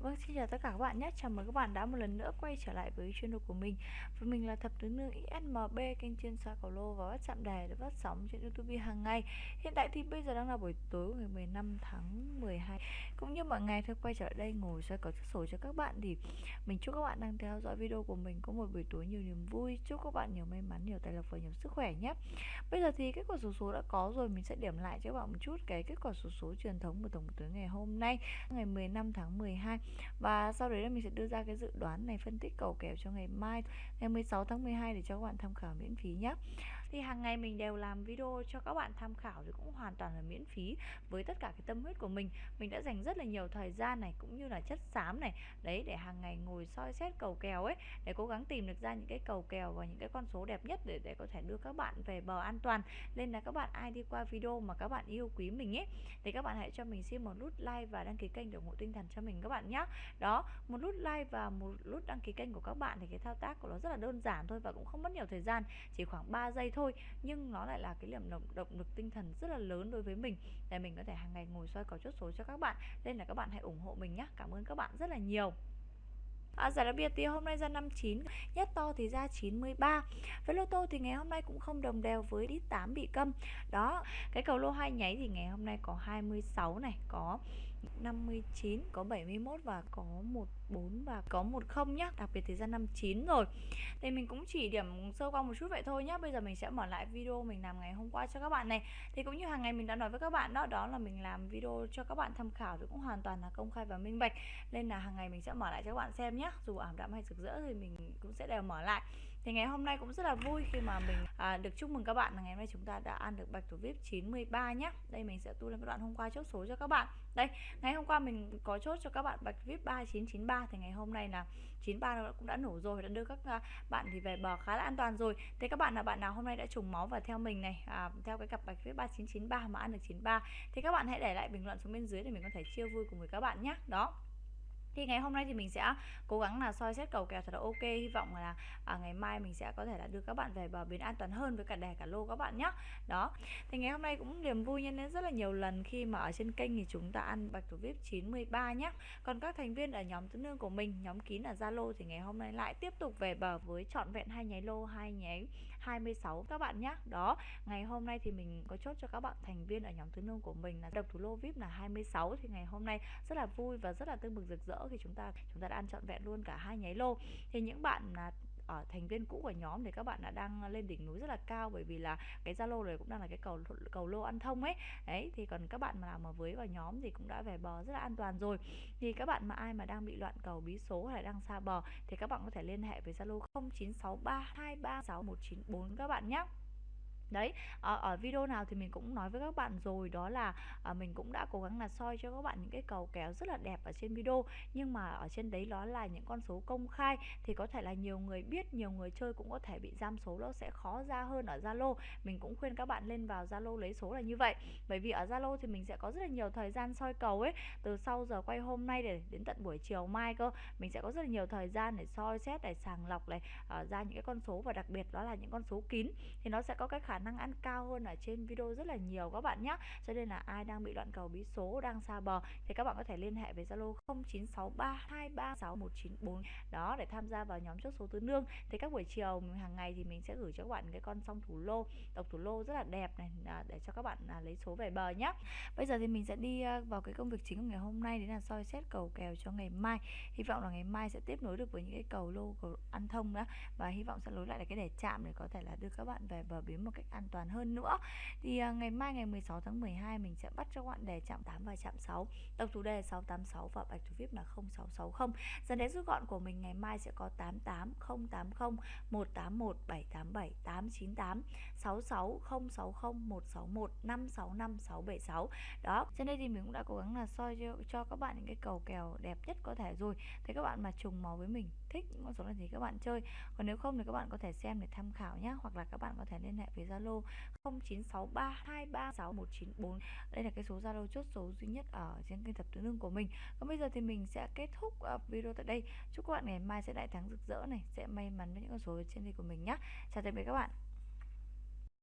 Vâng, xin chào tất cả các bạn nhé. Chào mừng các bạn đã một lần nữa quay trở lại với channel của mình. Và mình là thập tứ nương XMB kênh chuyên soi cầu lô và bắt chạm đề để phát sóng trên YouTube hàng ngày. Hiện tại thì bây giờ đang là buổi tối ngày 15 tháng 12. Cũng như mọi ngày thôi quay trở lại đây ngồi soi cầu sổ cho các bạn thì mình chúc các bạn đang theo dõi video của mình có một buổi tối nhiều niềm vui. Chúc các bạn nhiều may mắn, nhiều tài lộc và nhiều sức khỏe nhé. Bây giờ thì kết quả số số đã có rồi, mình sẽ điểm lại cho các bạn một chút cái kết quả số số truyền thống của tổng tối ngày hôm nay, ngày 15 tháng 12 và sau đấy là mình sẽ đưa ra cái dự đoán này phân tích cầu kèo cho ngày mai, ngày 16 tháng 12 để cho các bạn tham khảo miễn phí nhé thì hàng ngày mình đều làm video cho các bạn tham khảo thì cũng hoàn toàn là miễn phí với tất cả cái tâm huyết của mình. Mình đã dành rất là nhiều thời gian này cũng như là chất xám này, đấy, để hàng ngày ngồi soi xét cầu kèo ấy, để cố gắng tìm được ra những cái cầu kèo và những cái con số đẹp nhất để để có thể đưa các bạn về bờ an toàn. Nên là các bạn ai đi qua video mà các bạn yêu quý mình ấy, thì các bạn hãy cho mình xin một nút like và đăng ký kênh để ủng hộ tinh thần cho mình các bạn nhé đó, một nút like và một nút đăng ký kênh của các bạn thì cái thao tác của nó rất là đơn giản thôi và cũng không mất nhiều thời gian, chỉ khoảng 3 giây thôi thôi. Nhưng nó lại là cái điểm động, động lực tinh thần rất là lớn đối với mình để mình có thể hàng ngày ngồi soi cầu chốt số cho các bạn. Nên là các bạn hãy ủng hộ mình nhé cảm ơn các bạn rất là nhiều. À, giải đặc biệt thì hôm nay ra 59 Nhất to thì ra 93 Với lô tô thì ngày hôm nay cũng không đồng đều với đít 8 bị câm. Đó Cái cầu lô hai nháy thì ngày hôm nay có 26 này Có 59 Có 71 và có 14 và có 10 nhá. Đặc biệt thì ra 59 rồi. Thì mình cũng chỉ điểm sơ qua một chút vậy thôi nhá. Bây giờ mình sẽ mở lại video mình làm ngày hôm qua cho các bạn này. Thì cũng như hàng ngày mình đã nói với các bạn đó Đó là mình làm video cho các bạn tham khảo Thì cũng hoàn toàn là công khai và minh bạch. Nên là hàng ngày mình sẽ mở lại cho các bạn xem nhé dù ảm đạm hay rực rỡ thì mình cũng sẽ đều mở lại thì ngày hôm nay cũng rất là vui khi mà mình à, được chúc mừng các bạn. Là ngày hôm nay chúng ta đã ăn được bạch thủ vip 93 nhé đây mình sẽ tu lên cái đoạn hôm qua chốt số cho các bạn. Đây ngày hôm qua mình có chốt cho các bạn bạch vip 3993 thì ngày hôm nay là 93 cũng đã nổ rồi đã đưa các à, bạn thì về bờ khá là an toàn rồi. Thế các bạn là bạn nào hôm nay đã trùng máu và theo mình này à, theo cái cặp bạch vip 3993 mà ăn được 93 thì các bạn hãy để lại bình luận xuống bên dưới để mình có thể chia vui cùng với các bạn nhé đó thì ngày hôm nay thì mình sẽ cố gắng là soi xét cầu kèo thật là ok. Hy vọng là à, ngày mai mình sẽ có thể là đưa các bạn về bờ bến an toàn hơn với cả đề cả lô các bạn nhé đó. Thì ngày hôm nay cũng niềm vui nhân lên rất là nhiều lần khi mà ở trên kênh thì chúng ta ăn bạch thủ vip 93 nhé còn các thành viên ở nhóm tứ nương của mình nhóm kín ở zalo thì ngày hôm nay lại tiếp tục về bờ với trọn vẹn hai nháy lô hai nháy 26 các bạn nhé đó. Ngày hôm nay thì mình có chốt cho các bạn thành viên ở nhóm tứ nương của mình là độc thủ lô vip là 26 thì ngày hôm nay rất là vui và rất là tương bừng rực rỡ khi chúng ta chúng ta đã ăn trọn vẹn luôn cả hai nháy lô. Thì những bạn là ở thành viên cũ của nhóm thì các bạn đã đang lên đỉnh núi rất là cao bởi vì là cái Zalo này cũng đang là cái cầu cầu lô ăn thông ấy. Đấy, thì còn các bạn mà nào mà với vào nhóm thì cũng đã về bờ rất là an toàn rồi. Thì các bạn mà ai mà đang bị loạn cầu bí số hay là đang xa bờ thì các bạn có thể liên hệ với Zalo 0963236194 các bạn nhé đấy ở, ở video nào thì mình cũng nói với các bạn rồi đó là à, mình cũng đã cố gắng là soi cho các bạn những cái cầu kéo rất là đẹp ở trên video. Nhưng mà ở trên đấy đó là những con số công khai thì có thể là nhiều người biết nhiều người chơi cũng có thể bị giam số nó sẽ khó ra hơn ở Zalo. Mình cũng khuyên các bạn lên vào Zalo lấy số là như vậy. Bởi vì ở Zalo thì mình sẽ có rất là nhiều thời gian soi cầu ấy từ sau giờ quay hôm nay để đến tận buổi chiều mai cơ. Mình sẽ có rất là nhiều thời gian để soi xét để sàng lọc này uh, ra những cái con số và đặc biệt đó là những con số kín thì nó sẽ có cái khả khả năng ăn cao hơn ở trên video rất là nhiều các bạn nhé cho nên là ai đang bị đoạn cầu bí số đang xa bờ thì các bạn có thể liên hệ với Zalo 0963236194 đó để tham gia vào nhóm chốt số tứ nương. Thì các buổi chiều hàng ngày thì mình sẽ gửi cho các bạn cái con song thủ lô, độc thủ lô rất là đẹp này à, để cho các bạn à, lấy số về bờ nhé bây giờ thì mình sẽ đi à, vào cái công việc chính của ngày hôm nay, đấy là soi xét cầu kèo cho ngày mai. Hy vọng là ngày mai sẽ tiếp nối được với những cái cầu lô cầu ăn thông đó và hy vọng sẽ nối lại là cái đề chạm để có thể là đưa các bạn về bờ bến một cách an toàn hơn nữa. Thì uh, ngày mai ngày 16 tháng 12 mình sẽ bắt cho các bạn đề chạm 8 và chạm 6 tổng thủ đề 686 và bạch thủ vip là 0660 dần đến rút gọn của mình ngày mai sẽ có 88 080 181 787 898 66 060 161 565 676 đó trên đây thì mình cũng đã cố gắng là soi cho, cho các bạn những cái cầu kèo đẹp nhất có thể rồi. Thế các bạn mà trùng màu với mình thích những con số này thì các bạn chơi. Còn nếu không thì các bạn có thể xem để tham khảo nhé hoặc là các bạn có thể liên hệ với gia Zalo 0963236194 đây là cái số Zalo chốt số duy nhất ở trên kênh tập tứ nương của mình. Còn bây giờ thì mình sẽ kết thúc ờ, video tại đây. Chúc các bạn ngày mai sẽ đại thắng rực rỡ này, sẽ may mắn với những con số trên đây của mình nhé chào tạm biệt các bạn.